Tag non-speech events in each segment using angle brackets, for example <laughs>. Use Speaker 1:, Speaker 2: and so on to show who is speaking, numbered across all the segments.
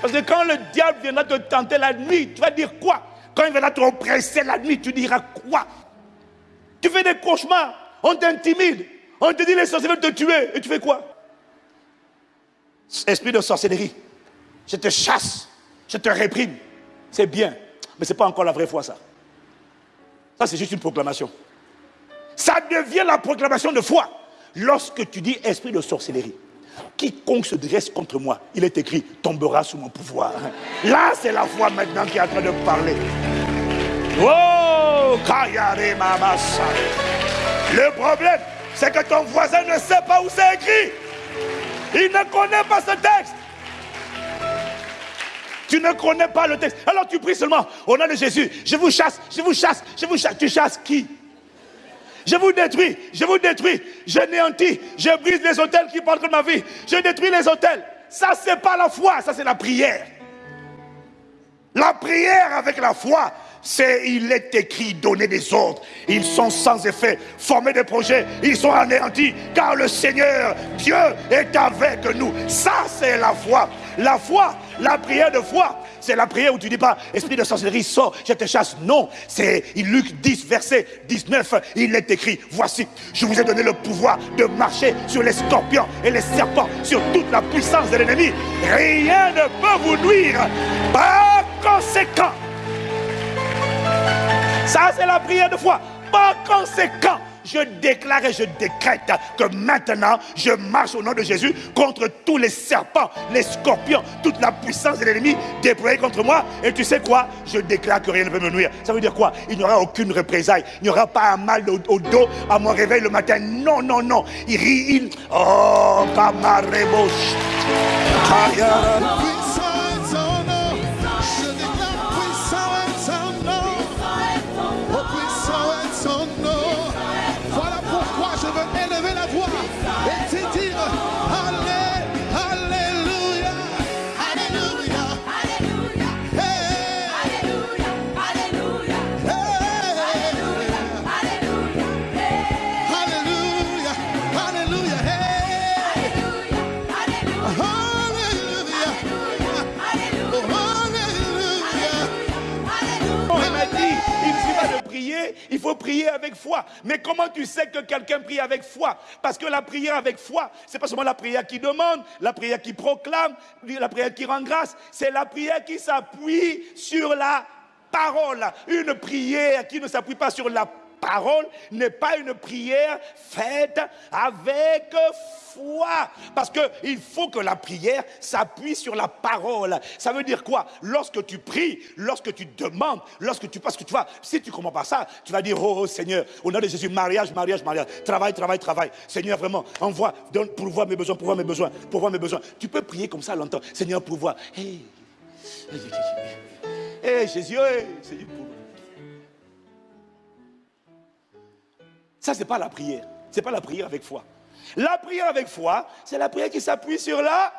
Speaker 1: Parce que quand le diable viendra te tenter la nuit, tu vas dire quoi? Quand il viendra te oppresser la nuit, tu diras quoi? Tu fais des cauchemars, on t'intimide, on te dit les sorciers veulent te tuer, et tu fais quoi? Esprit de sorcellerie, je te chasse, je te réprime. C'est bien, mais ce n'est pas encore la vraie foi, ça. Ça, c'est juste une proclamation. Ça devient la proclamation de foi lorsque tu dis esprit de sorcellerie. Quiconque se dresse contre moi, il est écrit, tombera sous mon pouvoir. Là, c'est la foi maintenant qui est en train de parler. Oh, Le problème, c'est que ton voisin ne sait pas où c'est écrit. Il ne connaît pas ce texte. Tu ne connais pas le texte. Alors tu pries seulement au nom de Jésus. Je vous chasse, je vous chasse, je vous chasse. Tu chasses qui? Je vous détruis, je vous détruis. Je néantis, je brise les hôtels qui portent ma vie. Je détruis les hôtels. Ça, c'est pas la foi, ça, c'est la prière. La prière avec la foi, c'est il est écrit, donner des ordres. Ils sont sans effet, former des projets, ils sont anéantis, car le Seigneur, Dieu, est avec nous. Ça, c'est la foi. La foi, la prière de foi, c'est la prière où tu dis pas, esprit de sorcellerie, sors, je te chasse. Non, c'est Luc 10, verset 19, il est écrit, voici, je vous ai donné le pouvoir de marcher sur les scorpions et les serpents, sur toute la puissance de l'ennemi. Rien ne peut vous nuire. Par conséquent, ça c'est la prière de foi. Par conséquent, je déclare et je décrète que maintenant, je marche au nom de Jésus contre tous les serpents, les scorpions, toute la puissance de l'ennemi déployée contre moi. Et tu sais quoi? Je déclare que rien ne peut me nuire. Ça veut dire quoi? Il n'y aura aucune représaille. Il n'y aura pas un mal au, dos à mon réveil le matin. Non, non, non. Il rit, il... Oh, il faut prier avec foi. Mais comment tu sais que quelqu'un prie avec foi? Parce que la prière avec foi, c'est pas seulement la prière qui demande, la prière qui proclame, la prière qui rend grâce, c'est la prière qui s'appuie sur la parole. Une prière qui ne s'appuie pas sur la parole n'est pas une prière faite avec foi. Parce qu'il faut que la prière s'appuie sur la parole. Ça veut dire quoi? Lorsque tu pries, lorsque tu demandes, lorsque tu... Parce que tu vois, si tu ne comprends pas ça, tu vas dire, oh, oh, Seigneur, au nom de Jésus, mariage, mariage, mariage, travail, travail, travail. Seigneur, vraiment, envoie, donne, pourvois mes besoins, pourvois mes besoins, pourvois mes besoins. Tu peux prier comme ça longtemps. Seigneur, pourvois. Hé, hey. Jésus, hey, Seigneur, Ça, ce n'est pas la prière. Ce n'est pas la prière avec foi. La prière avec foi, c'est la prière qui s'appuie sur la...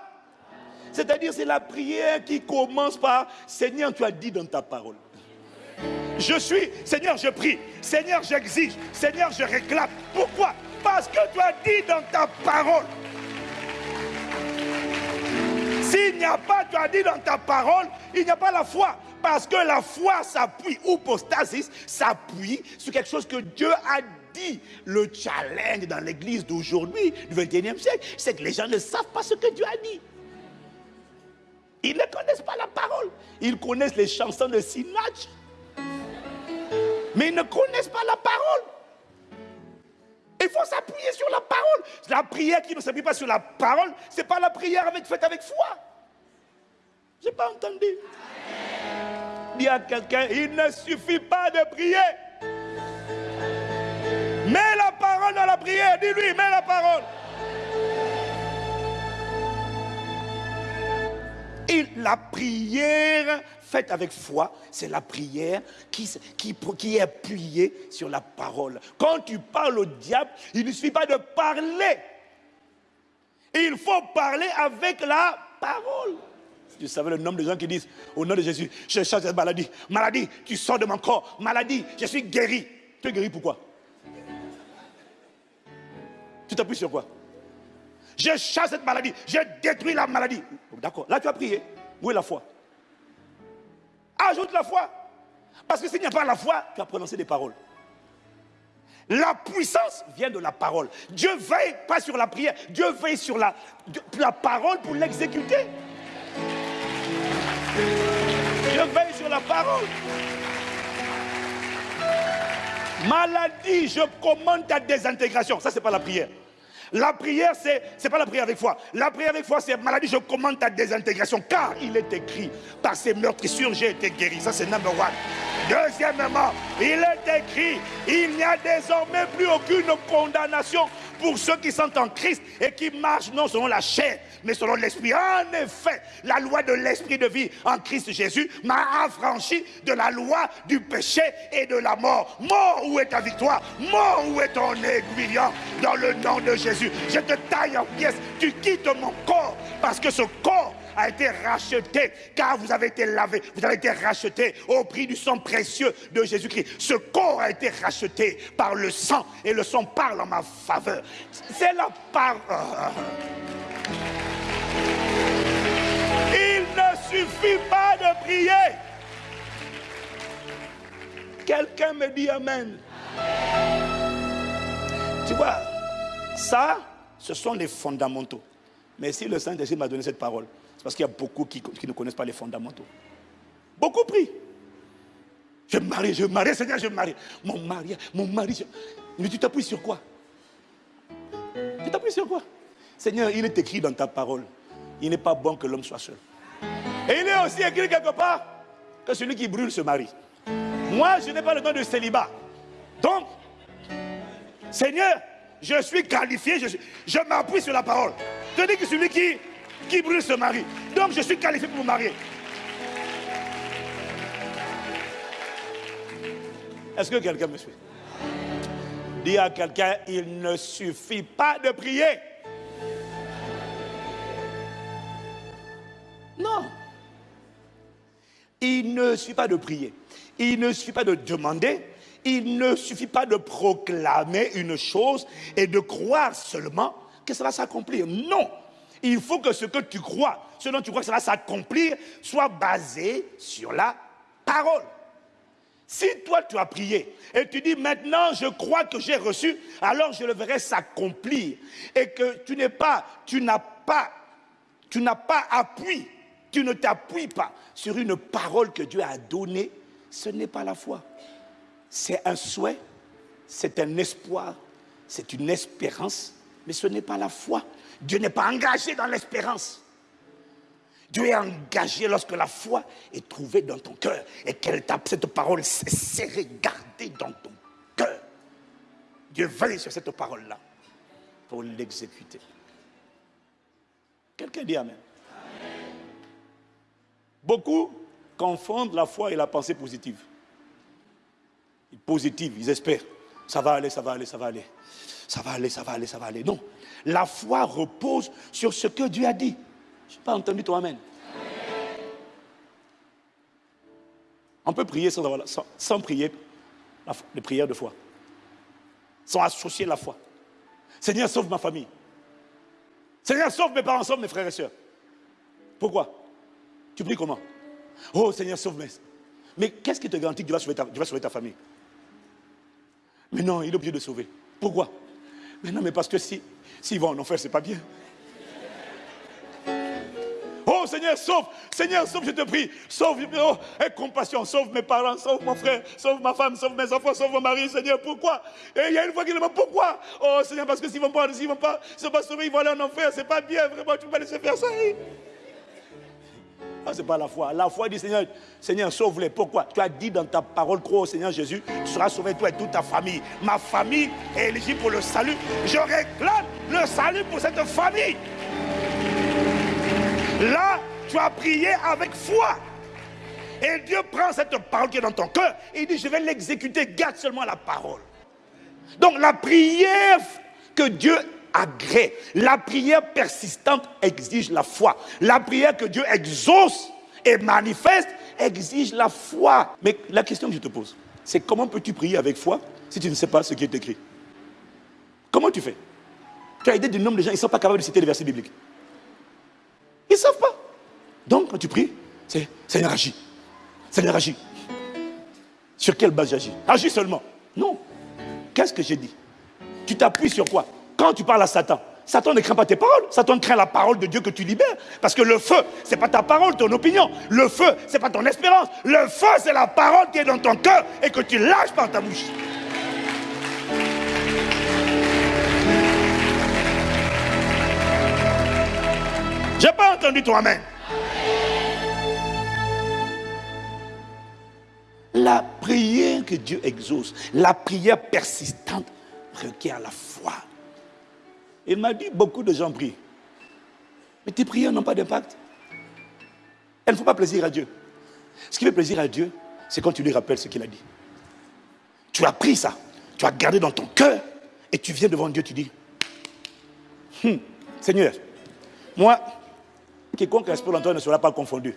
Speaker 1: C'est-à-dire, c'est la prière qui commence par Seigneur, tu as dit dans ta parole. Je suis, Seigneur, je prie. Seigneur, j'exige. Seigneur, je réclame. Pourquoi? Parce que tu as dit dans ta parole. S'il n'y a pas, tu as dit dans ta parole, il n'y a pas la foi. Parce que la foi s'appuie, ou postasis s'appuie sur quelque chose que Dieu a dit. Le challenge dans l'église d'aujourd'hui, du 21e siècle, c'est que les gens ne savent pas ce que Dieu a dit. Ils ne connaissent pas la parole. Ils connaissent les chansons de Sinach. Mais ils ne connaissent pas la parole. Il faut s'appuyer sur la parole. La prière qui ne s'appuie pas sur la parole, ce n'est pas la prière avec, faite avec foi. Je n'ai pas entendu. Dis à quelqu'un, il ne suffit pas de prier. Dans la prière. Dis-lui, mets la parole. Et la prière faite avec foi, c'est la prière qui, qui, qui, est appuyée sur la parole. Quand tu parles au diable, il ne suffit pas de parler. Il faut parler avec la parole. Tu savais le nombre de gens qui disent au nom de Jésus, je chasse cette maladie. Maladie, tu sors de mon corps. Maladie, je suis guéri. Tu es guéri pourquoi? Tu t'appuies sur quoi? Je chasse cette maladie. Je détruis la maladie. D'accord. Là, tu as prié. Où est la foi? Ajoute la foi. Parce que s'il n'y a pas la foi, tu as prononcé des paroles. La puissance vient de la parole. Dieu veille pas sur la prière, Dieu veille sur la, la parole pour l'exécuter. Dieu veille sur la parole. Maladie, je commande ta désintégration. Ça, ce n'est pas la prière. La prière, c'est n'est pas la prière avec foi. La prière avec foi, c'est maladie, je commande ta désintégration. Car il est écrit, par ces meurtrissures, j'ai été guéri. Ça, c'est number one. Deuxièmement, il est écrit, il n'y a désormais plus aucune condamnation pour ceux qui sont en Christ et qui marchent non selon la chair, mais selon l'esprit. En effet, la loi de l'esprit de vie en Christ Jésus m'a affranchi de la loi du péché et de la mort. Mort, où est ta victoire? Mort, où est ton aiguillon? Dans le nom de Jésus, je te taille en pièces. Tu quittes mon corps parce que ce corps a été racheté, car vous avez été lavé, vous avez été racheté au prix du sang précieux de Jésus-Christ. Ce corps a été racheté par le sang, et le sang parle en ma faveur. C'est la parole. Il ne suffit pas de prier. Quelqu'un me dit Amen. Tu vois, ça, ce sont les fondamentaux. Mais si le Saint-Esprit m'a donné cette parole, c'est parce qu'il y a beaucoup qui, ne connaissent pas les fondamentaux. Beaucoup prient. Je me marie, je me marie, Seigneur, je me marie. Mon mari, mon mari. Mais tu t'appuies sur quoi? Tu t'appuies sur quoi? Seigneur, il est écrit dans ta parole. Il n'est pas bon que l'homme soit seul. Et il est aussi écrit quelque part que celui qui brûle se marie. Moi, je n'ai pas le temps de célibat. Donc, Seigneur, je suis qualifié, je, je m'appuie sur la parole. Je dis que celui qui qui brûle se marie. Donc je suis qualifié pour me marier. Est-ce que quelqu'un me suit? Dis à quelqu'un, il ne suffit pas de prier. Non. Il ne suffit pas de prier. Il ne suffit pas de demander. Il ne suffit pas de proclamer une chose et de croire seulement que ça va s'accomplir. Non. Il faut que ce que tu crois, ce dont tu crois que ça va s'accomplir, soit basé sur la parole. Si toi tu as prié et tu dis maintenant je crois que j'ai reçu, alors je le verrai s'accomplir. Et que tu n'es pas, tu n'as pas, tu n'as pas appui, tu ne t'appuies pas sur une parole que Dieu a donnée, ce n'est pas la foi. C'est un souhait, c'est un espoir, c'est une espérance, mais ce n'est pas la foi. Dieu n'est pas engagé dans l'espérance. Dieu est engagé lorsque la foi est trouvée dans ton cœur et qu'elle tape cette parole s'est regardée dans ton cœur. Dieu veille sur cette parole-là pour l'exécuter. Quelqu'un dit Amen. Beaucoup confondent la foi et la pensée positive. Positive, ils espèrent. Ça va aller, ça va aller, ça va aller. Ça va aller, ça va aller, ça va aller. Non. La foi repose sur ce que Dieu a dit. Je n'ai pas entendu toi, Amen. On peut prier sans, prier les prières de foi. Sans associer la foi. Seigneur, sauve ma famille. Seigneur, sauve mes parents, sauve mes frères et sœurs. Pourquoi? Tu pries comment? Oh Seigneur, sauve mes. Mais qu'est-ce qui te garantit que tu vas tu vas sauver ta famille? Mais non, il est obligé de sauver. Pourquoi? Mais non, mais parce que si S'ils vont en enfer, c'est pas bien. Oh Seigneur, sauve, Seigneur, sauve, je te prie. Sauve, oh, aie compassion, sauve mes parents, sauve mon frère, sauve ma femme, sauve mes enfants, sauve mon mari, Seigneur, pourquoi? Et il y a une fois qu'il demande pourquoi? Oh Seigneur, parce que s'ils ne vont pas, s'ils vont pas, se pas sauver, ils vont aller en enfer, c'est pas bien, vraiment, tu peux pas laisser faire ça. Ce n'est pas la foi. La foi dit Seigneur, Seigneur, sauve-les. Pourquoi? Tu as dit dans ta parole, crois au Seigneur Jésus, tu seras sauvé toi et toute ta famille. Ma famille est éligible pour le salut. Je réclame le salut pour cette famille. Là, tu as prié avec foi. Et Dieu prend cette parole qui est dans ton cœur et il dit, je vais l'exécuter, garde seulement la parole. Donc la prière que Dieu agrée. La prière persistante exige la foi. La prière que Dieu exauce et manifeste exige la foi. Mais la question que je te pose, c'est comment peux-tu prier avec foi si tu ne sais pas ce qui est écrit Comment tu fais? Tu as idée du nombre de gens, ils ne sont pas capables de citer les versets bibliques. Ils ne savent pas. Donc, quand tu pries, c'est Seigneur agis. Seigneur agis. Sur quelle base j'agis? Agis seulement. Non. Qu'est-ce que j'ai dit? Tu t'appuies sur quoi? Quand tu parles à Satan, Satan ne craint pas tes paroles. Satan craint la parole de Dieu que tu libères. Parce que le feu, ce n'est pas ta parole, ton opinion. Le feu, ce n'est pas ton espérance. Le feu, c'est la parole qui est dans ton cœur et que tu lâches par ta bouche. J'ai pas entendu toi-même. La prière que Dieu exauce, la prière persistante requiert la foi. Il m'a dit, beaucoup de gens prient. Mais tes prières n'ont pas d'impact. Elles ne font pas plaisir à Dieu. Ce qui fait plaisir à Dieu, c'est quand tu lui rappelles ce qu'il a dit. Tu as pris ça, tu as gardé dans ton cœur, et tu viens devant Dieu, tu dis, hum, Seigneur, moi, quiconque respecte l'entendre ne sera pas confondu.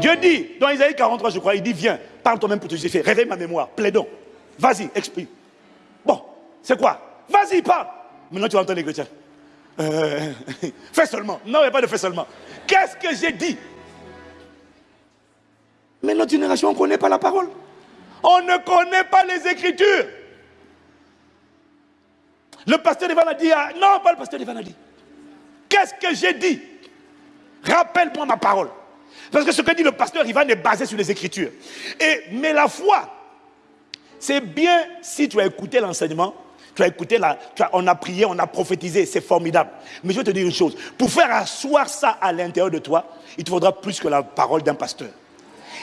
Speaker 1: Dieu dit, dans Isaïe 43, je crois, il dit, viens, parle toi-même pour te justifier, réveille ma mémoire, plaidons, vas-y, explique. Bon, c'est quoi? Vas-y, parle. Maintenant, tu vas entendre les chrétiens. Euh, <laughs> fais seulement. Non, il n'y a pas de fais seulement. Qu'est-ce que j'ai dit? Mais notre génération, on ne connaît pas la parole. On ne connaît pas les Écritures. Le pasteur Ivan a dit, non, pas le pasteur Ivan a dit. Qu'est-ce que j'ai dit? Rappelle-moi ma parole. Parce que ce que dit le pasteur Ivan est basé sur les Écritures. Et, mais la foi, c'est bien si tu as écouté l'enseignement, tu as écouté, la, on a prié, on a prophétisé, c'est formidable. Mais je vais te dire une chose, pour faire asseoir ça à l'intérieur de toi, il te faudra plus que la parole d'un pasteur.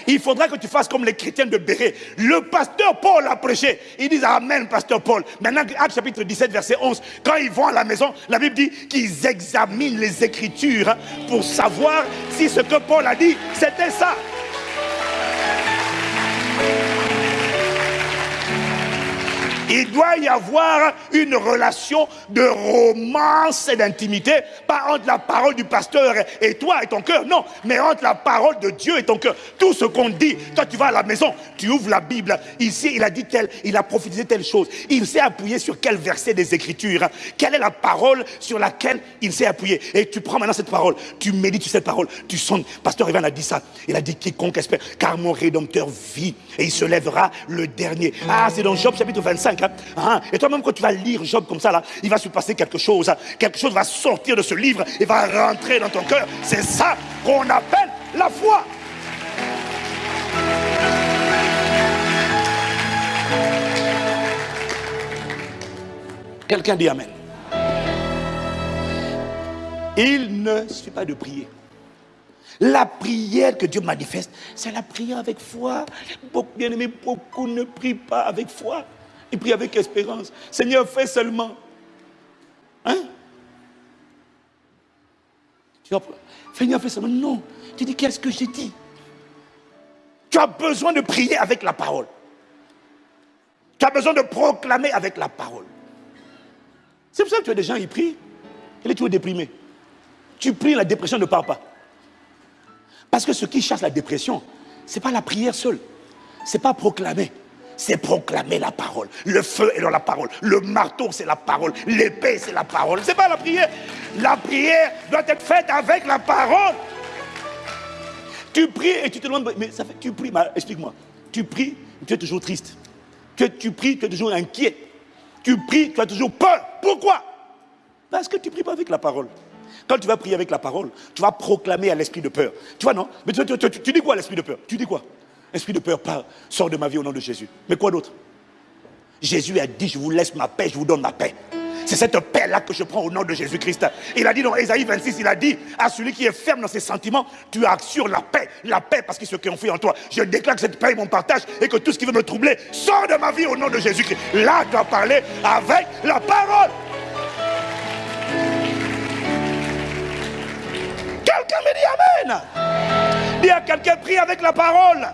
Speaker 1: Il faudra que tu fasses comme les chrétiens de Béret. Le pasteur Paul a prêché. Ils disent Amen, pasteur Paul. Maintenant, Acte chapitre 17, verset 11. Quand ils vont à la maison, la Bible dit qu'ils examinent les Écritures pour savoir si ce que Paul a dit, c'était ça. Il doit y avoir une relation de romance et d'intimité, pas entre la parole du pasteur et toi et ton cœur, non, mais entre la parole de Dieu et ton cœur. Tout ce qu'on dit, toi tu vas à la maison, tu ouvres la Bible, ici il a dit tel, il a prophétisé telle chose, il s'est appuyé sur quel verset des Écritures, quelle est la parole sur laquelle il s'est appuyé? Et tu prends maintenant cette parole, tu médites sur cette parole, tu sonnes. Pasteur Ivan a dit ça, il a dit quiconque espère, car mon Rédempteur vit et il se lèvera le dernier. Ah, c'est dans Job chapitre 25. Hein. Ah, et toi-même, quand tu vas lire Job comme ça, là, il va se passer quelque chose. Hein. Quelque chose va sortir de ce livre et va rentrer dans ton cœur. C'est ça qu'on appelle la foi. Quelqu'un dit Amen. Il ne suffit pas de prier. La prière que Dieu manifeste, c'est la prière avec foi. Bien aimé, beaucoup ne prient pas avec foi. Ils prient avec espérance. Seigneur, fais seulement. Hein? Seigneur, fais seulement. Non. Tu dis, qu'est-ce que j'ai dit? Tu as besoin de prier avec la parole. Tu as besoin de proclamer avec la parole. C'est pour ça que tu as des gens, ils prient. Et tu es déprimé. Tu pries, la dépression ne part pas. Parce que ce qui chasse la dépression, ce n'est pas la prière seule. Ce n'est pas proclamer. C'est proclamer la parole. Le feu est dans la parole. Le marteau, c'est la parole. L'épée, c'est la parole. Ce n'est pas la prière. La prière doit être faite avec la parole. Tu pries et tu te demandes, mais ça fait, tu pries, explique-moi. Tu pries, tu es toujours triste. Tu, tu pries, tu es toujours inquiet. Tu pries, tu as toujours peur. Pourquoi? Parce que tu pries pas avec la parole. Quand tu vas prier avec la parole, tu vas proclamer à l'esprit de peur. Tu vois, non? Mais tu, dis quoi à l'esprit de peur? Tu dis quoi? Esprit de peur, pas, sors de ma vie au nom de Jésus. Mais quoi d'autre? Jésus a dit, je vous laisse ma paix, je vous donne ma paix. C'est cette paix-là que je prends au nom de Jésus-Christ. Il a dit dans Ésaïe 26, il a dit à celui qui est ferme dans ses sentiments, tu assures la paix, la paix parce qu'il se confie en toi. Je déclare que cette paix est mon partage et que tout ce qui veut me troubler sort de ma vie au nom de Jésus-Christ. Là, tu as parlé avec la parole. Quelqu'un me dit Amen. Dis à quelqu'un, prie avec la parole.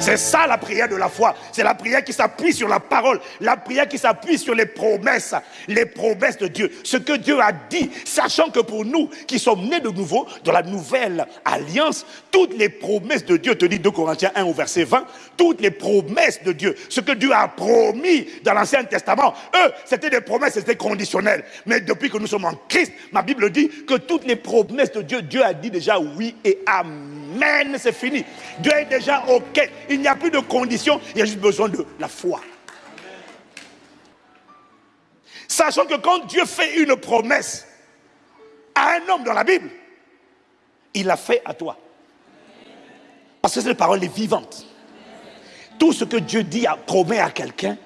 Speaker 1: C'est ça la prière de la foi. C'est la prière qui s'appuie sur la parole. La prière qui s'appuie sur les promesses. Les promesses de Dieu. Ce que Dieu a dit. Sachant que pour nous qui sommes nés de nouveau dans la nouvelle alliance, toutes les promesses de Dieu, te dit 2 Corinthiens 1 au verset 20, toutes les promesses de Dieu, ce que Dieu a promis dans l'Ancien Testament, eux, c'était des promesses, c'était conditionnel. Mais depuis que nous sommes en Christ, ma Bible dit que toutes les promesses de Dieu, Dieu a dit déjà oui et amen, c'est fini. Dieu est déjà OK. N'y a plus de conditions, il y a juste besoin de la foi. Sachant que quand Dieu fait une promesse à un homme dans la Bible, il l'a fait à toi. Parce que cette parole est vivante. Tout ce que Dieu dit, promet à quelqu'un,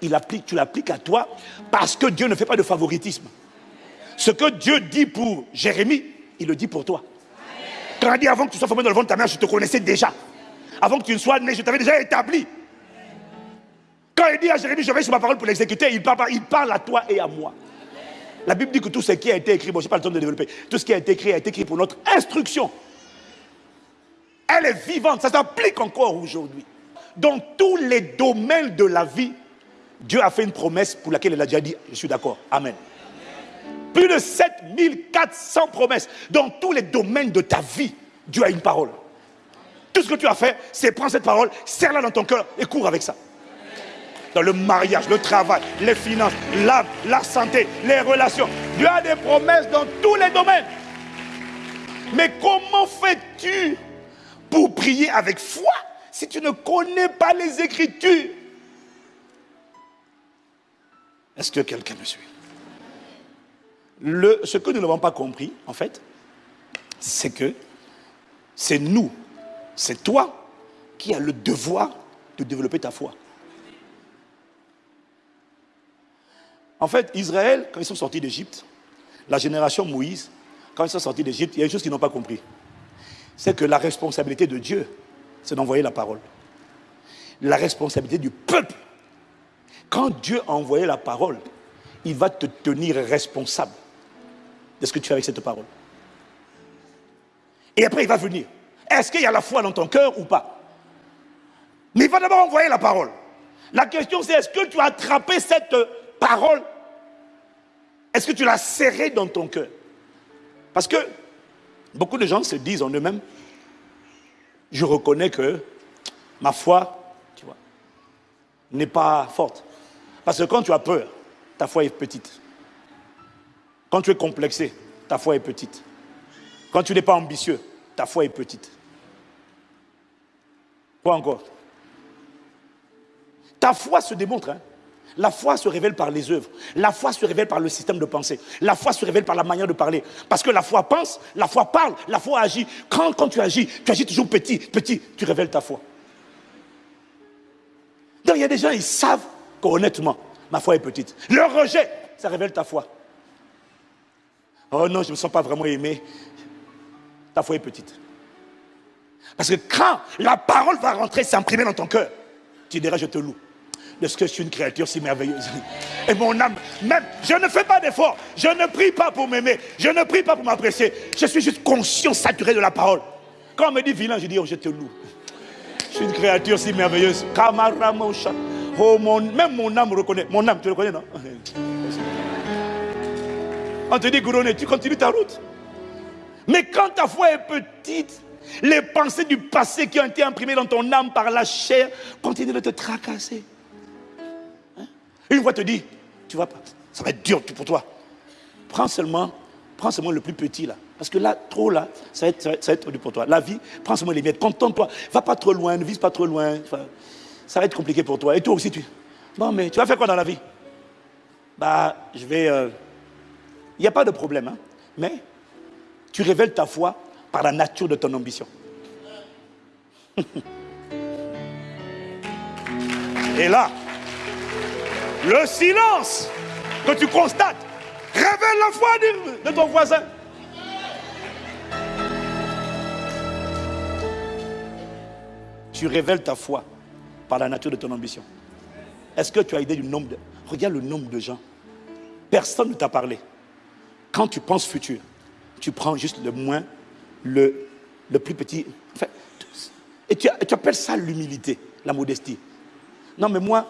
Speaker 1: il applique, tu l'appliques à toi parce que Dieu ne fait pas de favoritisme. Ce que Dieu dit pour Jérémie, il le dit pour toi. Quand il dit avant que tu sois formé dans le ventre de ta mère, je te connaissais déjà. Avant que tu ne sois né, je t'avais déjà établi. Quand il dit à Jérémie, je vais sur ma parole pour l'exécuter, il parle, à toi et à moi. La Bible dit que tout ce qui a été écrit, bon, je n'ai pas le temps de développer, tout ce qui a été écrit a été écrit pour notre instruction. Elle est vivante, ça s'applique encore aujourd'hui. Dans tous les domaines de la vie, Dieu a fait une promesse pour laquelle il a déjà dit, je suis d'accord. Amen. Plus de 7400 promesses. Dans tous les domaines de ta vie, Dieu a une parole. Tout ce que tu as fait, c'est prendre cette parole, serre-la dans ton cœur et cours avec ça. Dans le mariage, le travail, les finances, l'âme, la santé, les relations. Dieu a des promesses dans tous les domaines. Mais comment fais-tu pour prier avec foi si tu ne connais pas les Écritures? Est-ce que quelqu'un me suit? Ce que nous n'avons pas compris, en fait, c'est que c'est nous, c'est toi qui as le devoir de développer ta foi. En fait, Israël, quand ils sont sortis d'Égypte, la génération Moïse, quand ils sont sortis d'Égypte, il y a une chose qu'ils n'ont pas compris. C'est que la responsabilité de Dieu, c'est d'envoyer la parole. La responsabilité du peuple, quand Dieu a envoyé la parole, il va te tenir responsable de ce que tu fais avec cette parole. Et après, il va venir. Est-ce qu'il y a la foi dans ton cœur ou pas? Mais il va d'abord envoyer la parole. La question c'est est-ce que tu as attrapé cette parole? Est-ce que tu l'as serrée dans ton cœur? Parce que beaucoup de gens se disent en eux-mêmes, je reconnais que ma foi, tu vois, n'est pas forte. Parce que quand tu as peur, ta foi est petite. Quand tu es complexé, ta foi est petite. Quand tu n'es pas ambitieux, ta foi est petite. Quoi encore? Ta foi se démontre. Hein. La foi se révèle par les œuvres. La foi se révèle par le système de pensée. La foi se révèle par la manière de parler. Parce que la foi pense, la foi parle, la foi agit. Quand, quand tu agis, tu agis toujours petit, petit, tu révèles ta foi. Donc il y a des gens, ils savent qu'honnêtement, ma foi est petite. Le rejet, ça révèle ta foi. Oh non, je ne me sens pas vraiment aimé. Ta foi est petite. Parce que quand la parole va rentrer, s'imprimer dans ton cœur, tu diras, je te loue. De ce que je suis une créature si merveilleuse. Et mon âme, même, je ne fais pas d'effort. Je ne prie pas pour m'aimer. Je ne prie pas pour m'apprécier. Je suis juste conscient, saturé de la parole. Quand on me dit vilain, je dis, oh, je te loue. Je suis une créature si merveilleuse. Oh, mon, même mon âme reconnaît. Mon âme, tu le connais, non? On te dit, Gouroné, tu continues ta route. Mais quand ta foi est petite, les pensées du passé qui ont été imprimées dans ton âme par la chair continuent de te tracasser. Hein? Une voix te dit, tu vas pas, ça va être dur pour toi. Prends seulement, prends seulement le plus petit là. Parce que là, trop là, ça va être, ça dur pour toi. La vie, prends seulement les miettes, contente-toi. Va pas trop loin, ne vise pas trop loin. ça va être compliqué pour toi. Et toi aussi, tu. Bon, mais tu vas faire quoi dans la vie? Bah, je vais. Euh, il n'y a pas de problème, hein. mais tu révèles ta foi par la nature de ton ambition. Et là, le silence que tu constates révèle la foi de, ton voisin. Tu révèles ta foi par la nature de ton ambition. Est-ce que tu as idée du nombre de... Regarde le nombre de gens. Personne ne t'a parlé. Quand tu penses futur, tu prends juste le moins, le, plus petit. Et tu, tu appelles ça l'humilité, la modestie. Non, mais moi,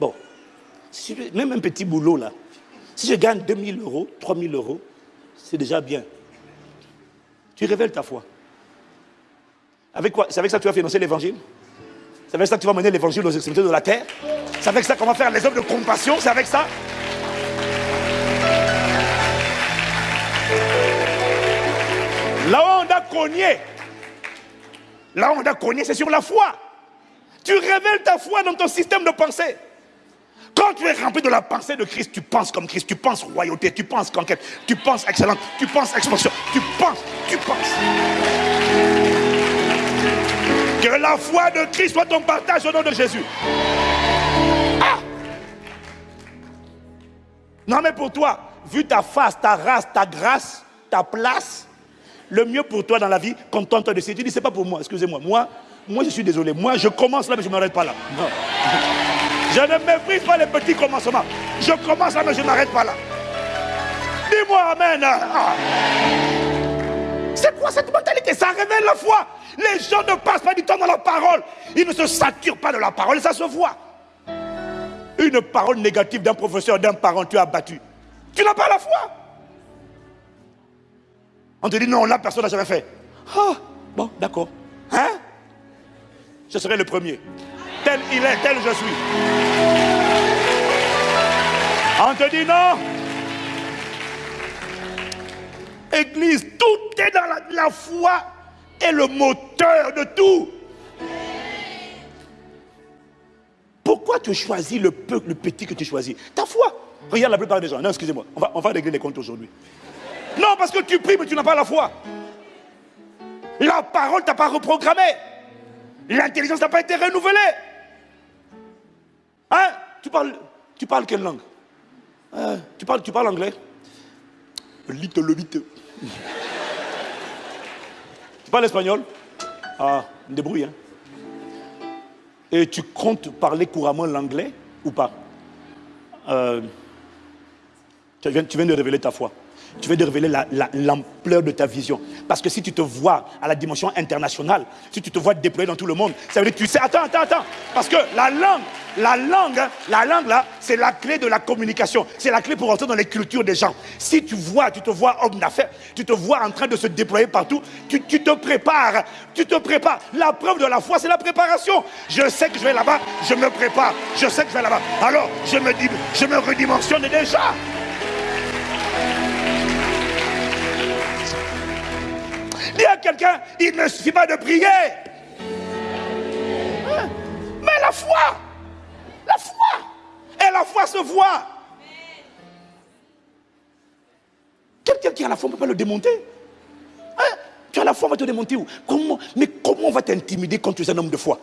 Speaker 1: bon, même un petit boulot là, si je gagne 2000 euros, 3000 euros, c'est déjà bien. Tu révèles ta foi. Avec quoi C'est avec ça que tu vas financer l'évangile? C'est avec ça que tu vas mener l'évangile aux extrémités de la terre? C'est avec ça qu'on va faire les œuvres de compassion? C'est avec ça? Là où on a cogné, là où on a cogné, c'est sur la foi. Tu révèles ta foi dans ton système de pensée. Quand tu es rempli de la pensée de Christ, tu penses comme Christ, tu penses royauté, tu penses conquête, tu penses excellence, tu penses expansion, tu penses, tu penses. Que la foi de Christ soit ton partage au nom de Jésus. Ah! Non mais pour toi, vu ta face, ta race, ta grâce, ta place, le mieux pour toi dans la vie, contente de ça. Tu dis, c'est pas pour moi, excusez-moi. Moi, moi je suis désolé. Moi, je commence là, mais je ne m'arrête pas là. Je ne méprise pas les petits commencements. Je commence là, mais je n'arrête pas là. Dis-moi Amen. Ah. C'est quoi cette mentalité? Ça révèle la foi. Les gens ne passent pas du temps dans la parole. Ils ne se saturent pas de la parole. Ça se voit. Une parole négative d'un professeur, d'un parent, tu as battu. Tu n'as pas la foi. On te dit non, là, personne n'a jamais fait. Ah, bon, d'accord. Hein? Je serai le premier. Tel il est, tel je suis. On te dit non. Église, tout est dans la, foi et le moteur de tout. Pourquoi tu choisis le le petit que tu choisis? Ta foi. Regarde la plupart des gens. Non, excusez-moi. On va, on va régler les comptes aujourd'hui. Non, parce que tu pries, mais tu n'as pas la foi. La parole t'a pas reprogrammé. L'intelligence n'a pas été renouvelée. Hein? Tu parles, tu parles quelle langue? Hein? tu, parles, tu parles anglais? Little bit. tu parles espagnol? Ah, débrouille. Hein. Et tu comptes parler couramment l'anglais ou pas? Euh, tu viens de révéler ta foi tu veux révéler l'ampleur de ta vision. Parce que si tu te vois à la dimension internationale, si tu te vois déployer dans tout le monde, ça veut dire que tu sais, attends, attends, attends. Parce que la langue, la langue, la langue là, c'est la clé de la communication. C'est la clé pour entrer dans les cultures des gens. Si tu vois, tu te vois homme d'affaires, tu te vois en train de se déployer partout, tu, te prépares, tu te prépares. La preuve de la foi, c'est la préparation. Je sais que je vais là-bas, je me prépare. Je sais que je vais là-bas. Alors, je me je me redimensionne déjà. Dis à quelqu'un, il ne suffit pas de prier. Hein? Mais la foi, la foi, et la foi se voit. Quelqu'un qui a la foi, on ne peut pas le démonter. Hein? Tu as la foi, on va te démonter où? Comment, Mais comment on va t'intimider quand tu es un homme de foi?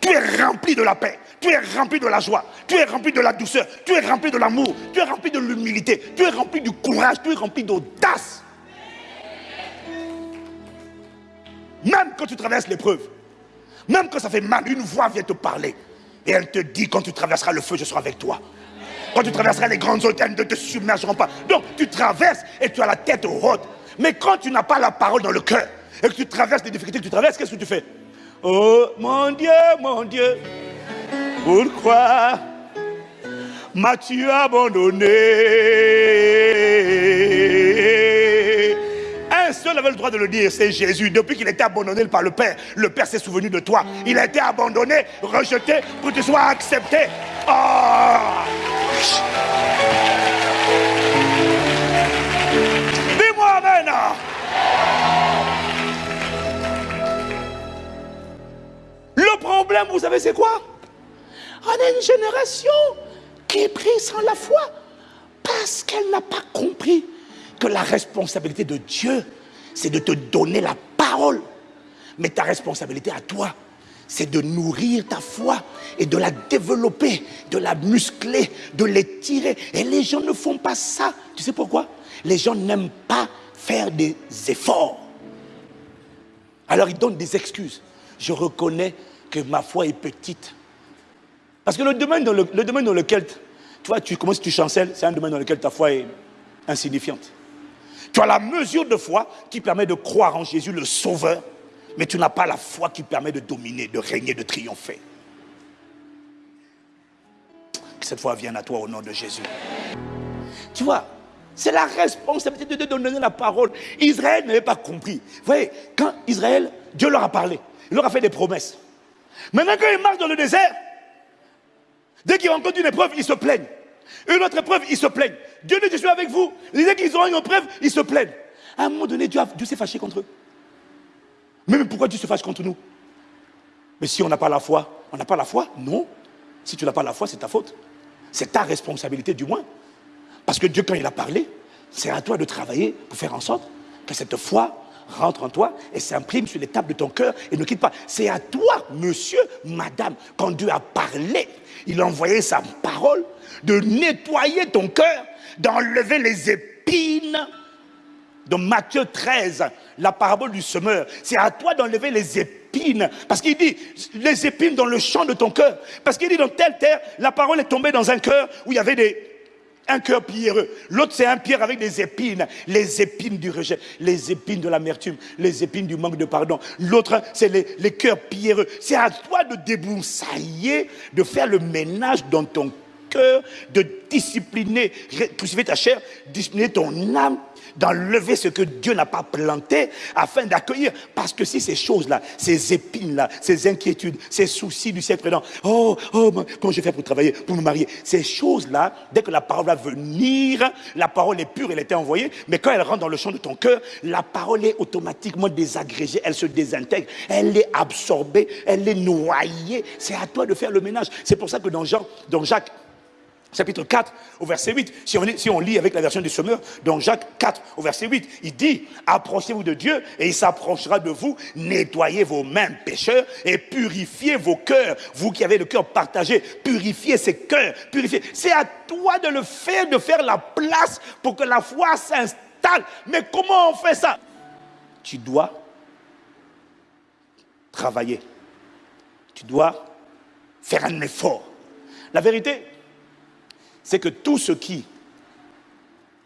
Speaker 1: Tu es rempli de la paix, tu es rempli de la joie, tu es rempli de la douceur, tu es rempli de l'amour, tu es rempli de l'humilité, tu es rempli du courage, tu es rempli d'audace. Même quand tu traverses l'épreuve, même quand ça fait mal, une voix vient te parler. Et elle te dit, quand tu traverseras le feu, je serai avec toi. Quand tu traverseras les grandes eaux, elles ne te submergeront pas. Donc tu traverses et tu as la tête haute. Mais quand tu n'as pas la parole dans le cœur et que tu traverses les difficultés que tu traverses, qu'est-ce que tu fais? Oh mon Dieu, mon Dieu, pourquoi m'as-tu abandonné? Seul avait le droit de le dire, c'est Jésus. Depuis qu'il était abandonné par le Père, le Père s'est souvenu de toi. Il a été abandonné, rejeté pour que tu sois accepté. Oh Dis-moi Amen. Le problème, vous savez, c'est quoi? On a une génération qui est prise sans la foi parce qu'elle n'a pas compris que la responsabilité de Dieu, c'est de te donner la parole. Mais ta responsabilité à toi, c'est de nourrir ta foi et de la développer, de la muscler, de l'étirer. Et les gens ne font pas ça. Tu sais pourquoi? Les gens n'aiment pas faire des efforts. Alors ils donnent des excuses. Je reconnais que ma foi est petite. Parce que le domaine dans, lequel, tu vois, tu commences, tu chancelles, c'est un domaine dans lequel ta foi est insignifiante. Tu as la mesure de foi qui permet de croire en Jésus le Sauveur, Mais tu n'as pas la foi qui permet de dominer, de régner, de triompher. Que cette foi vienne à toi au nom de Jésus. Tu vois, c'est la responsabilité de donner la parole. Israël n'avait pas compris. Vous voyez, quand Israël, Dieu leur a parlé, il leur a fait des promesses. Maintenant, quand ils marchent dans le désert, dès qu'ils rencontrent une épreuve, ils se plaignent. Une autre épreuve, ils se plaignent. Dieu dit, je suis avec vous. Dès qu'ils ont une épreuve, ils se plaignent. À un moment donné, Dieu, Dieu s'est fâché contre eux. Mais pourquoi Dieu se fâche contre nous? Mais si on n'a pas la foi, on n'a pas la foi? Non. Si tu n'as pas la foi, c'est ta faute. C'est ta responsabilité du moins. Parce que Dieu, quand il a parlé, c'est à toi de travailler pour faire en sorte que cette foi rentre en toi et s'imprime sur les tables de ton cœur et ne quitte pas. C'est à toi, monsieur, madame, quand Dieu a parlé, il a envoyé sa parole de nettoyer ton cœur, d'enlever les épines. De Matthieu 13, la parabole du semeur, c'est à toi d'enlever les épines. Parce qu'il dit, les épines dans le champ de ton cœur. Parce qu'il dit, dans telle terre, la parole est tombée dans un cœur où il y avait des, un cœur pierreux. L'autre, c'est un pierre avec des épines. Les épines du rejet, les épines de l'amertume, les épines du manque de pardon. L'autre, c'est les, les cœurs pierreux. C'est à toi de débroussailler, de faire le ménage dans ton cœur, de discipliner, crucifier ta chair, discipliner ton âme, d'enlever ce que Dieu n'a pas planté afin d'accueillir. Parce que si ces choses-là, ces épines-là, ces inquiétudes, ces soucis du siècle présent, oh, oh, comment je fais pour travailler, pour me marier, ces choses-là, dès que la parole va venir, la parole est pure, elle était envoyée, mais quand elle rentre dans le champ de ton cœur, la parole est automatiquement désagrégée, elle se désintègre, elle est absorbée, elle est noyée. C'est à toi de faire le ménage. C'est pour ça que dans, Jean, dans Jacques, chapitre 4 au verset 8, si on, si on, lit avec la version du semeur, dans Jacques 4 au verset 8, il dit, approchez-vous de Dieu et il s'approchera de vous, nettoyez vos mains pécheurs et purifiez vos cœurs, vous qui avez le cœur partagé, purifiez ces cœurs, purifiez. C'est à toi de le faire, de faire la place pour que la foi s'installe. Mais comment on fait ça? Tu dois travailler. Tu dois faire un effort. La vérité, c'est que tout ce qui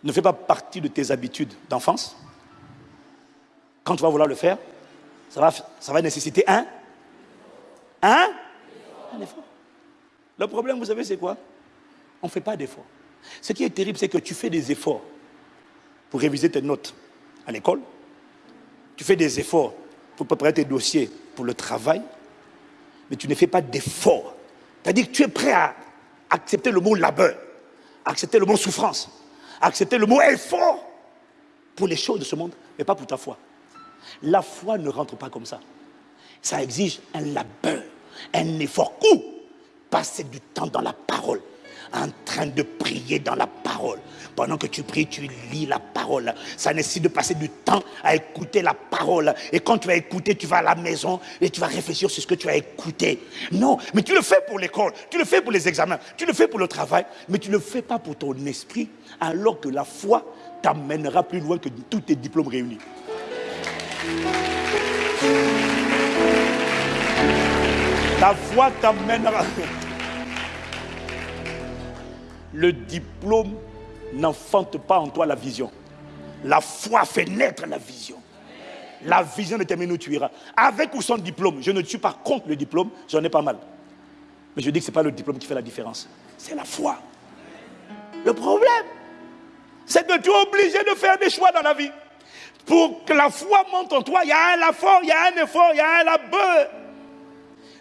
Speaker 1: ne fait pas partie de tes habitudes d'enfance, quand tu vas vouloir le faire, ça va, ça va nécessiter un, un, un effort. Le problème, vous savez, c'est quoi? On ne fait pas d'efforts. Ce qui est terrible, c'est que tu fais des efforts pour réviser tes notes à l'école, tu fais des efforts pour préparer tes dossiers pour le travail, mais tu ne fais pas d'efforts. C'est-à-dire que tu es prêt à accepter le mot labeur, accepter le mot souffrance, accepter le mot effort pour les choses de ce monde, mais pas pour ta foi. La foi ne rentre pas comme ça. Ça exige un labeur, un effort. Où Passer du temps dans la parole, en train de prier dans la parole. Pendant que tu pries, tu lis la parole. Ça nécessite de passer du temps à écouter la parole. Et quand tu vas écouter, tu vas à la maison et tu vas réfléchir sur ce que tu as écouté. Non, mais tu le fais pour l'école, tu le fais pour les examens, tu le fais pour le travail, mais tu ne le fais pas pour ton esprit, alors que la foi t'amènera plus loin que tous tes diplômes réunis. La foi t'amènera. Le diplôme n'enfante pas en toi la vision. La foi fait naître la vision. La vision détermine où tu iras. Avec ou sans diplôme, je ne suis pas contre le diplôme, j'en ai pas mal. Mais je dis que ce n'est pas le diplôme qui fait la différence. C'est la foi. Le problème, c'est que tu es obligé de faire des choix dans la vie. Pour que la foi monte en toi, il y a un effort, il y a un effort, il y a un labeur.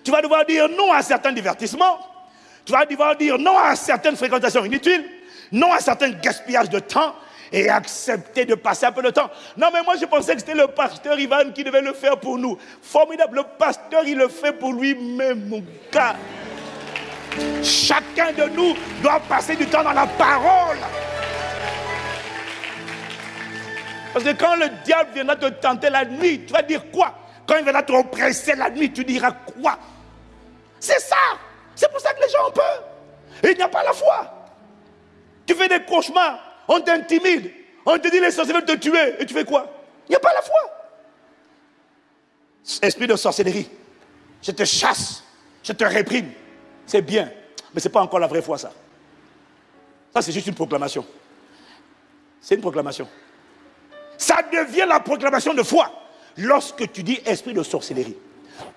Speaker 1: Tu vas devoir dire non à certains divertissements. Tu vas devoir dire non à certaines fréquentations inutiles non à certains gaspillages de temps et accepter de passer un peu de temps. Non, mais moi je pensais que c'était le pasteur Ivan qui devait le faire pour nous. Formidable, le pasteur il le fait pour lui-même, mon gars. Chacun de nous doit passer du temps dans la parole. Parce que quand le diable viendra te tenter la nuit, tu vas dire quoi? Quand il viendra te oppresser la nuit, tu diras quoi? C'est ça C'est pour ça que les gens ont peur. Il n'y a pas la foi. Tu fais des cauchemars, on t'intimide, on te dit les sorciers veulent te tuer, et tu fais quoi? Il n'y a pas la foi. Esprit de sorcellerie, je te chasse, je te réprime. C'est bien, mais ce n'est pas encore la vraie foi, ça. Ça, c'est juste une proclamation. C'est une proclamation. Ça devient la proclamation de foi lorsque tu dis esprit de sorcellerie,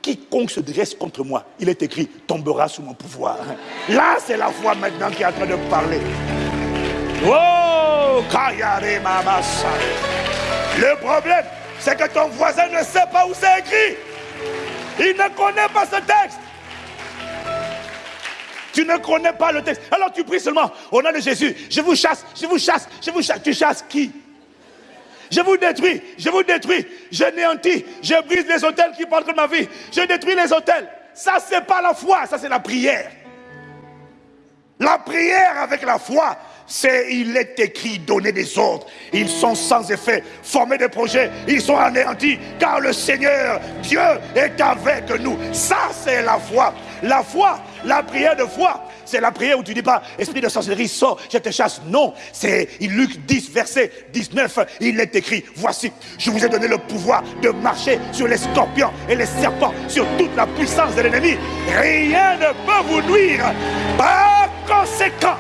Speaker 1: quiconque se dresse contre moi, il est écrit, tombera sous mon pouvoir. Là, c'est la foi maintenant qui est en train de parler. Oh, Le problème, c'est que ton voisin ne sait pas où c'est écrit. Il ne connaît pas ce texte. Tu ne connais pas le texte. Alors tu pries seulement au nom de Jésus. Je vous chasse, je vous chasse, je vous chasse. Tu chasses qui? Je vous détruis, je vous détruis. Je néantis, je brise les hôtels qui portent ma vie. Je détruis les hôtels. Ça, c'est pas la foi, ça, c'est la prière. La prière avec la foi, c'est, il est écrit, donner des ordres. Ils sont sans effet, former des projets, ils sont anéantis, car le Seigneur, Dieu, est avec nous. Ça, c'est la foi. La foi, la prière de foi, c'est la prière où tu dis pas, esprit de sorcellerie, sors, je te chasse. Non, c'est Luc 10, verset 19, il est écrit, voici, je vous ai donné le pouvoir de marcher sur les scorpions et les serpents, sur toute la puissance de l'ennemi. Rien ne peut vous nuire. Par conséquent,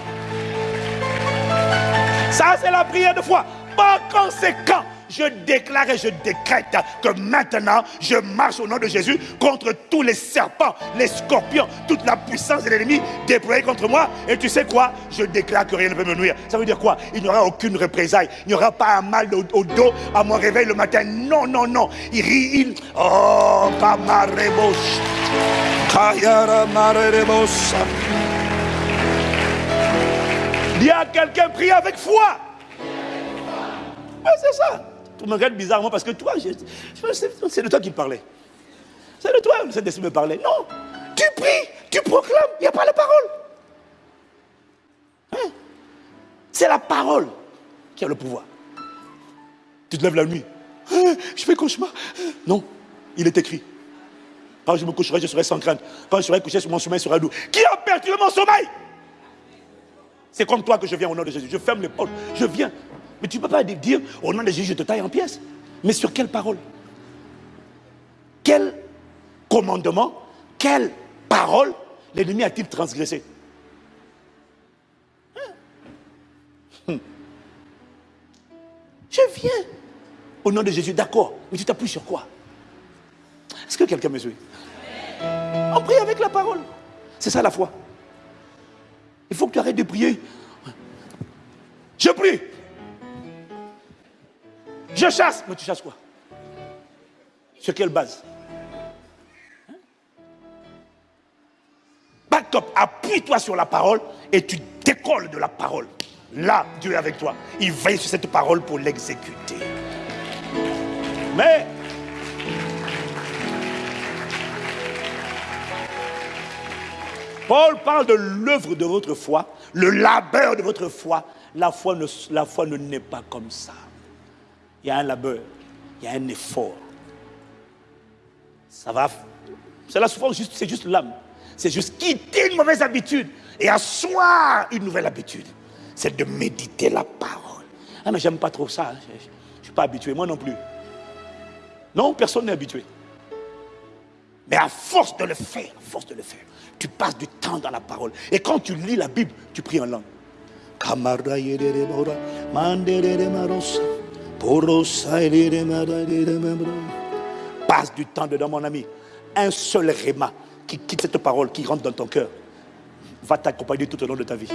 Speaker 1: ça c'est la prière de foi. Par conséquent, je déclare et je décrète que maintenant, je marche au nom de Jésus contre tous les serpents, les scorpions, toute la puissance de l'ennemi déployée contre moi. Et tu sais quoi? Je déclare que rien ne peut me nuire. Ça veut dire quoi? Il n'y aura aucune représailles. Il n'y aura pas un mal au, dos à mon réveil le matin. Non, non, non. Il rit, il... Oh, Dis à quelqu'un, prie avec foi. c'est ça. Tu me regardes bizarrement parce que toi, c'est de toi qui parlait. C'est de toi cet esprit me parlait. Non, tu pries, tu proclames, il n'y a pas la parole. Hein? C'est la parole qui a le pouvoir. Tu te lèves la nuit. Hein? Je fais cauchemar. Non, il est écrit. Quand je me coucherai, je serai sans crainte. Quand je serai couché sur mon sommeil sera doux. Qui a perturbé mon sommeil? C'est comme toi que je viens au nom de Jésus. Je ferme les portes. Je viens. Mais tu ne peux pas dire, au nom de Jésus, je te taille en pièces. Mais sur quelle parole? Quel commandement Quelle parole l'ennemi a-t-il transgressé? Hein? Je viens au nom de Jésus, d'accord, mais tu t'appuies sur quoi? Est-ce que quelqu'un me suit? On prie avec la parole. C'est ça la foi. Il faut que tu arrêtes de prier. Je prie. Je chasse. Mais tu chasses quoi? Sur quelle base? Hein? Back up, appuie-toi sur la parole et tu décolles de la parole. Là, Dieu est avec toi. Il veille sur cette parole pour l'exécuter. Mais Paul parle de l'œuvre de votre foi, le labeur de votre foi. La foi ne, naît pas comme ça il y a un labeur, il y a un effort. Ça va. C'est la souffrance, c'est juste l'âme. C'est juste quitter une mauvaise habitude et asseoir une nouvelle habitude. C'est de méditer la parole. Ah, mais j'aime pas trop ça. Hein. Je ne suis pas habitué, moi non plus. Non, personne n'est habitué. Mais à force de le faire, à force de le faire, tu passes du temps dans la parole. Et quand tu lis la Bible, tu pries en langue. Passe du temps dedans, mon ami. Un seul réma qui quitte cette parole, qui rentre dans ton cœur, va t'accompagner tout au long de ta vie.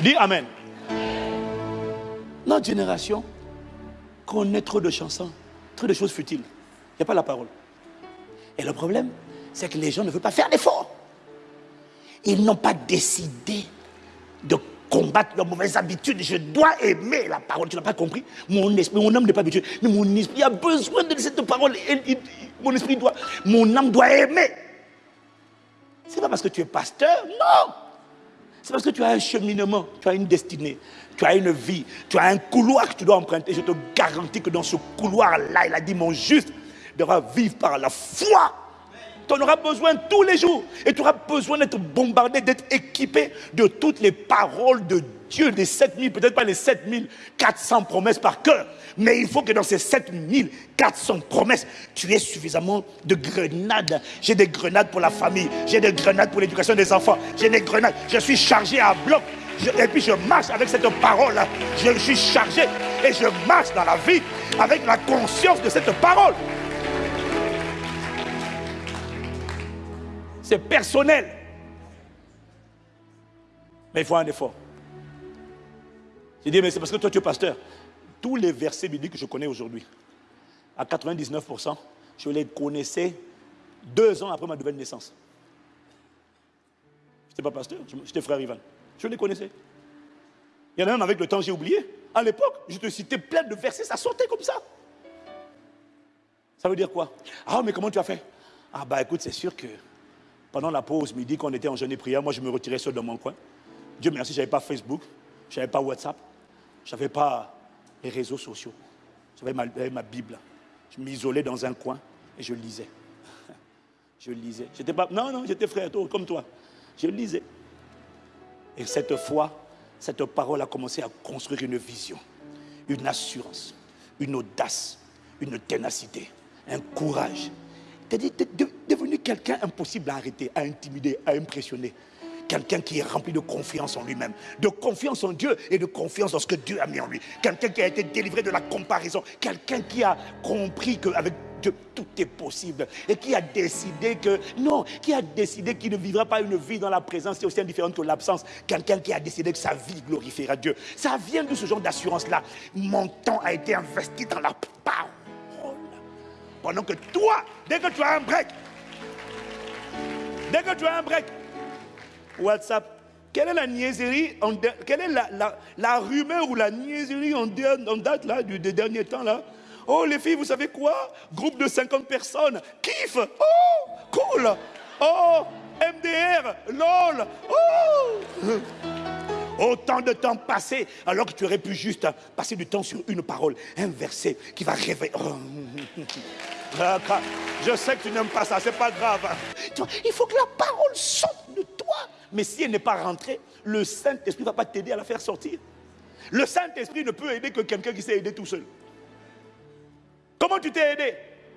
Speaker 1: Dis Amen. Notre génération connaît trop de chansons, trop de choses futiles. Il n'y a pas la parole. Et le problème, c'est que les gens ne veulent pas faire d'efforts. Ils n'ont pas décidé de combattre leurs mauvaises habitudes. Je dois aimer la parole. Tu n'as pas compris? Mon esprit, mon âme n'est pas habitué. Mais mon esprit a besoin de cette parole. mon esprit doit, mon âme doit aimer. C'est pas parce que tu es pasteur, non. C'est parce que tu as un cheminement, tu as une destinée, tu as une vie, tu as un couloir que tu dois emprunter. Je te garantis que dans ce couloir-là, il a dit, mon juste devra vivre par la foi tu en auras besoin tous les jours. Et tu auras besoin d'être bombardé, d'être équipé de toutes les paroles de Dieu, des 7000, peut-être pas les 7400 promesses par cœur. Mais il faut que dans ces 7400 promesses, tu aies suffisamment de grenades. J'ai des grenades pour la famille, j'ai des grenades pour l'éducation des enfants, j'ai des grenades. Je suis chargé à bloc. et puis je marche avec cette parole. Je suis chargé et je marche dans la vie avec la conscience de cette parole. C'est personnel. Mais il faut un effort. J'ai dit, mais c'est parce que toi tu es pasteur. Tous les versets bibliques que je connais aujourd'hui, à 99%, je les connaissais deux ans après ma nouvelle naissance. Je n'étais pas pasteur, j'étais frère Ivan. Je les connaissais. Il y en a même avec le temps, j'ai oublié. À l'époque, je te citais plein de versets, ça sortait comme ça. Ça veut dire quoi? Ah, mais comment tu as fait? Ah, bah écoute, c'est sûr que pendant la pause midi, quand on était en jeûne et prière, moi je me retirais seul dans mon coin. Dieu merci, je n'avais pas Facebook, je n'avais pas WhatsApp, je n'avais pas les réseaux sociaux. J'avais ma, ma, Bible. Je m'isolais dans un coin et je lisais. <laughs> Je lisais. J'étais pas. Non, non, j'étais frère, comme toi. Je lisais. Et cette fois, cette parole a commencé à construire une vision, une assurance, une audace, une ténacité, un courage. Tu es devenu quelqu'un impossible à arrêter, à intimider, à impressionner. Quelqu'un qui est rempli de confiance en lui-même, de confiance en Dieu et de confiance dans ce que Dieu a mis en lui. Quelqu'un qui a été délivré de la comparaison. Quelqu'un qui a compris qu'avec Dieu, tout est possible. Et qui a décidé que, non, qui a décidé qu'il ne vivra pas une vie dans la présence qui est aussi indifférente que l'absence. Quelqu'un qui a décidé que sa vie glorifiera Dieu. Ça vient de ce genre d'assurance-là. Mon temps a été investi dans la parole. Pendant que toi, dès que tu as un break, dès que tu as un break, WhatsApp, quelle est la niaiserie, quelle est la, rumeur ou la niaiserie en, date là, du, des derniers temps là? Oh les filles, vous savez quoi? Groupe de 50 personnes, kiff! Oh, cool! Oh, MDR, lol! Oh! Autant de temps passé alors que tu aurais pu juste passer du temps sur une parole, un verset qui va réveiller. Je sais que tu n'aimes pas ça, c'est pas grave. Il faut que la parole sorte de toi. Mais si elle n'est pas rentrée, le Saint-Esprit ne va pas t'aider à la faire sortir. Le Saint-Esprit ne peut aider que quelqu'un qui s'est aidé tout seul. Comment tu t'es aidé?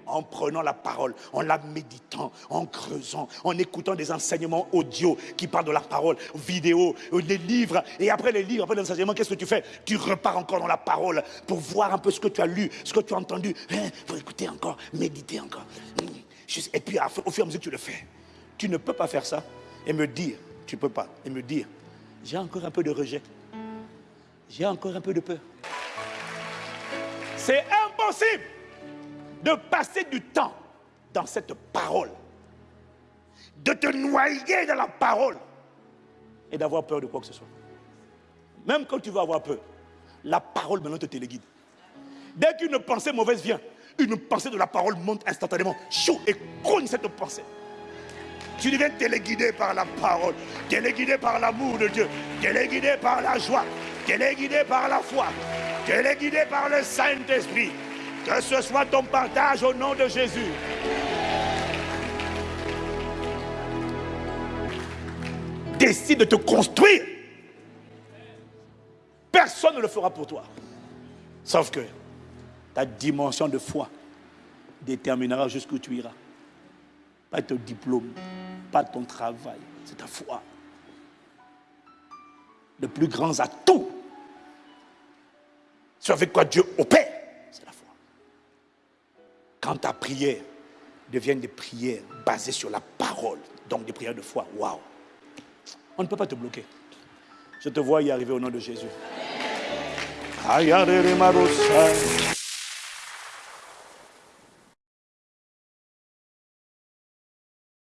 Speaker 1: En prenant la parole, en la méditant, en creusant, en écoutant des enseignements audio qui parlent de la parole, vidéo, des livres. Et après les livres, après les enseignements, qu'est-ce que tu fais? Tu repars encore dans la parole pour voir un peu ce que tu as lu, ce que tu as entendu, hein, pour écouter encore, méditer encore. Et puis au fur et à mesure que tu le fais, tu ne peux pas faire ça et me dire, tu ne peux pas, et me dire, j'ai encore un peu de rejet, j'ai encore un peu de peur. C'est impossible de passer du temps dans cette parole, de te noyer dans la parole et d'avoir peur de quoi que ce soit. Même quand tu vas avoir peur, la parole maintenant te téléguide. Dès qu'une pensée mauvaise vient, une pensée de la parole monte instantanément, chaud et cogne cette pensée. Tu deviens téléguidé par la parole, téléguidé par l'amour de Dieu, téléguidé par la joie, téléguidé par la foi, téléguidé par le Saint-Esprit. Que ce soit ton partage au nom de Jésus. Décide de te construire. Personne ne le fera pour toi. Sauf que ta dimension de foi déterminera jusqu'où tu iras. Pas ton diplôme, pas ton travail, c'est ta foi. Le plus grand atout, c'est avec quoi Dieu opère. Quand ta prière devient des prières basées sur la parole, donc des prières de foi, waouh, on ne peut pas te bloquer. Je te vois y arriver au nom de Jésus.